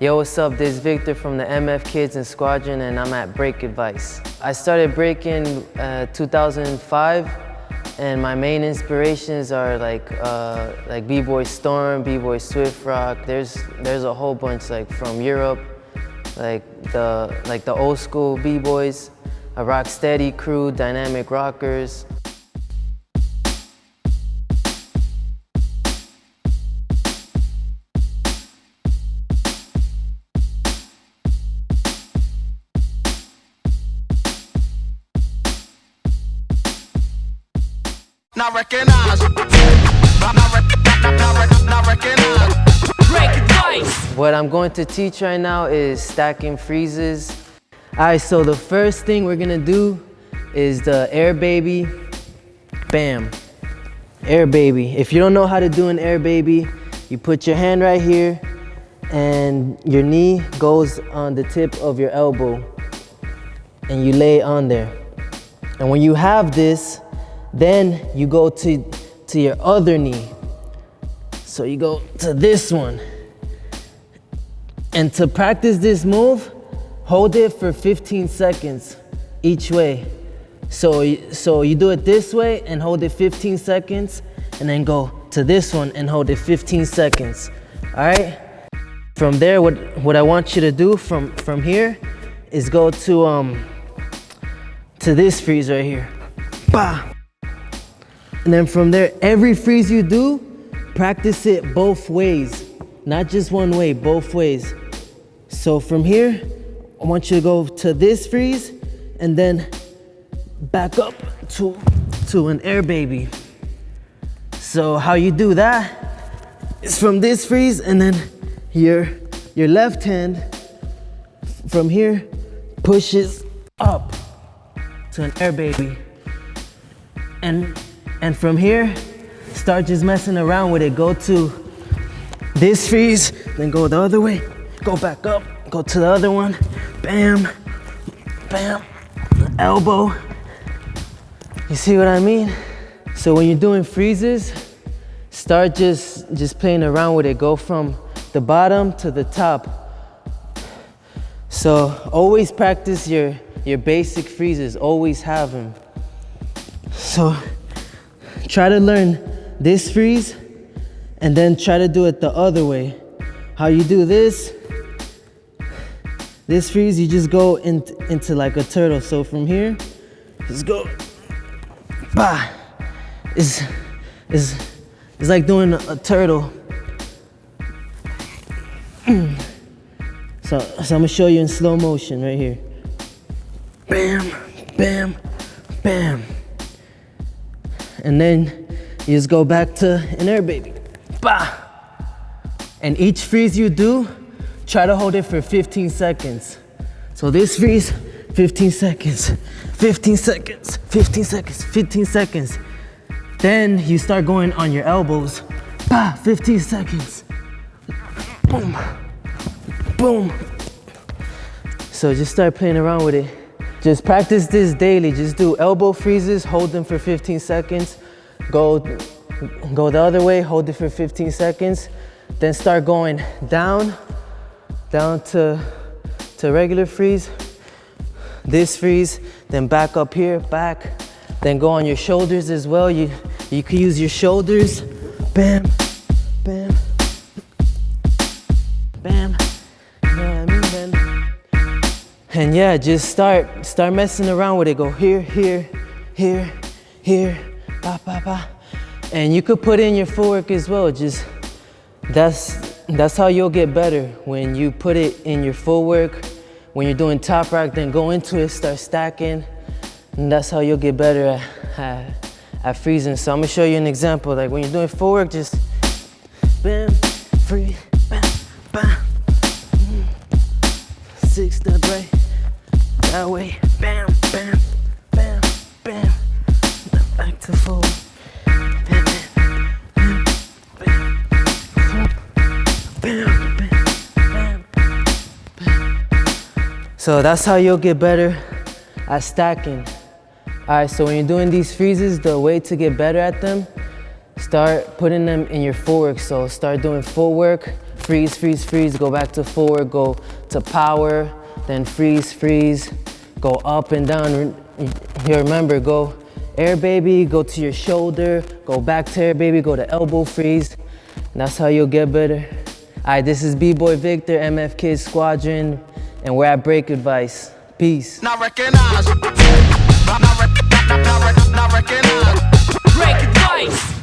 Yo, what's up? This is Victor from the MF Kids and Squadron and I'm at Break Advice. I started breaking uh, 2005 and my main inspirations are like uh, like B-Boy Storm, B-Boy Swift Rock. There's there's a whole bunch like from Europe, like the like the old school B-Boys, a Rocksteady crew, Dynamic Rockers, not recognize. Not, not, not recognize. Break advice. What I'm going to teach right now is stacking freezes. All right, so the first thing we're gonna do is the air baby. Bam, air baby. If you don't know how to do an air baby, you put your hand right here and your knee goes on the tip of your elbow and you lay on there. And when you have this, then you go to, to your other knee. So you go to this one. And to practice this move, hold it for 15 seconds each way. So, so you do it this way and hold it 15 seconds and then go to this one and hold it 15 seconds, all right? From there, what, what I want you to do from, from here is go to, um, to this freeze right here. Bah! And then from there, every freeze you do, practice it both ways. Not just one way, both ways. So from here, I want you to go to this freeze and then back up to, to an air baby. So how you do that is from this freeze and then your, your left hand from here pushes up to an air baby. And and from here, start just messing around with it. Go to this freeze, then go the other way. Go back up, go to the other one. Bam, bam, elbow. You see what I mean? So when you're doing freezes, start just, just playing around with it. Go from the bottom to the top. So always practice your, your basic freezes, always have them. So Try to learn this freeze and then try to do it the other way. How you do this, this freeze, you just go in, into like a turtle. So from here, just go, bah. It's, it's, it's like doing a, a turtle. so, so I'm gonna show you in slow motion right here. Bam, bam, bam and then you just go back to an air baby. Bah! And each freeze you do, try to hold it for 15 seconds. So this freeze, 15 seconds, 15 seconds, 15 seconds, 15 seconds. Then you start going on your elbows. Bah, 15 seconds. Boom, boom. So just start playing around with it. Just practice this daily. Just do elbow freezes, hold them for 15 seconds. Go, go the other way, hold it for 15 seconds. Then start going down, down to, to regular freeze. This freeze, then back up here, back. Then go on your shoulders as well. You, you can use your shoulders. Bam, And yeah, just start, start messing around with it. Go here, here, here, here, ba, ba, ba. And you could put in your footwork as well. Just, that's, that's how you'll get better. When you put it in your footwork, when you're doing top rock, then go into it, start stacking. And that's how you'll get better at, at, at freezing. So I'm gonna show you an example. Like when you're doing footwork, just bam, freeze, bam, bam. Mm. Six step right that way. Bam, bam, bam, bam. Back to full. Bam, bam, bam, bam, bam, bam, So that's how you'll get better at stacking. All right, so when you're doing these freezes, the way to get better at them, start putting them in your footwork. So start doing footwork freeze, freeze, freeze, go back to forward, go to power, then freeze, freeze, go up and down. You remember, go air baby, go to your shoulder, go back to air baby, go to elbow freeze. And that's how you'll get better. All right, this is B-Boy Victor, MF Kids Squadron, and we're at Break Advice. Peace. Not recognize. Not, not, not, not, not recognize. Break advice.